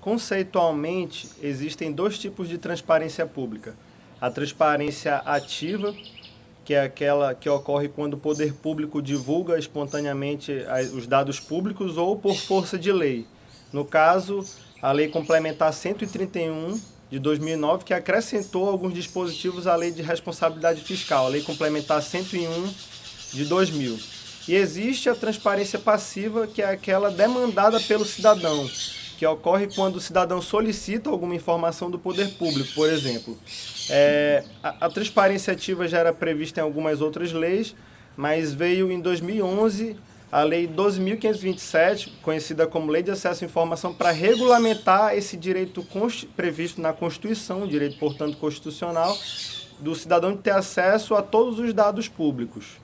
Conceitualmente, existem dois tipos de transparência pública. A transparência ativa, que é aquela que ocorre quando o poder público divulga espontaneamente os dados públicos ou por força de lei. No caso, a Lei Complementar 131 de 2009, que acrescentou alguns dispositivos à Lei de Responsabilidade Fiscal, a Lei Complementar 101 de 2000. E existe a transparência passiva, que é aquela demandada pelo cidadão, que ocorre quando o cidadão solicita alguma informação do poder público, por exemplo. É, a, a, transparência ativa já era prevista em algumas outras leis, mas veio em 2011 a Lei 12.527, conhecida como Lei de Acesso à Informação, para regulamentar esse direito previsto na Constituição, direito, portanto, constitucional, do cidadão de ter acesso a todos os dados públicos.